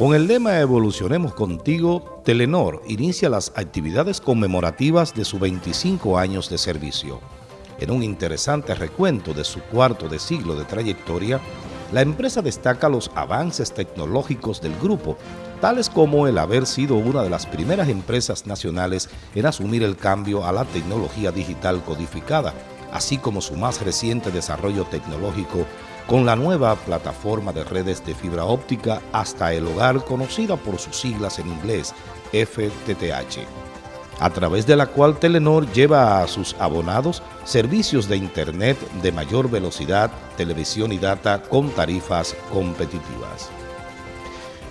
Con el lema Evolucionemos contigo, Telenor inicia las actividades conmemorativas de sus 25 años de servicio. En un interesante recuento de su cuarto de siglo de trayectoria, la empresa destaca los avances tecnológicos del grupo, tales como el haber sido una de las primeras empresas nacionales en asumir el cambio a la tecnología digital codificada, así como su más reciente desarrollo tecnológico con la nueva plataforma de redes de fibra óptica hasta el hogar conocida por sus siglas en inglés FTTH, a través de la cual Telenor lleva a sus abonados servicios de Internet de mayor velocidad, televisión y data con tarifas competitivas.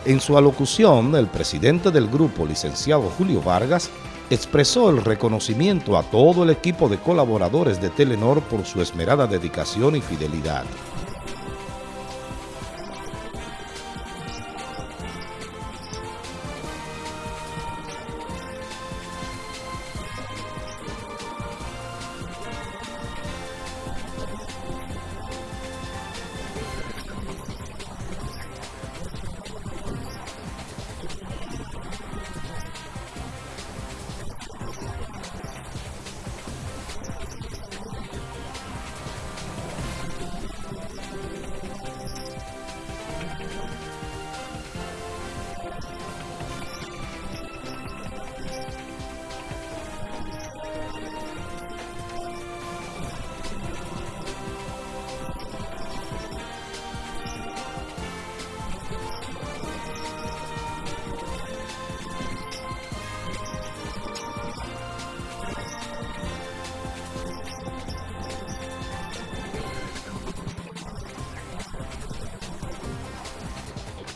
En su alocución, el presidente del grupo, licenciado Julio Vargas, expresó el reconocimiento a todo el equipo de colaboradores de Telenor por su esmerada dedicación y fidelidad.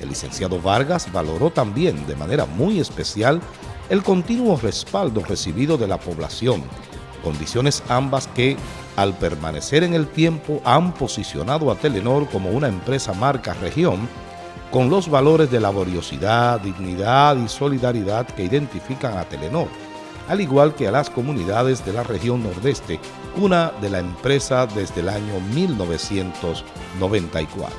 El licenciado Vargas valoró también de manera muy especial el continuo respaldo recibido de la población, condiciones ambas que, al permanecer en el tiempo, han posicionado a Telenor como una empresa marca región con los valores de laboriosidad, dignidad y solidaridad que identifican a Telenor, al igual que a las comunidades de la región nordeste, una de la empresa desde el año 1994.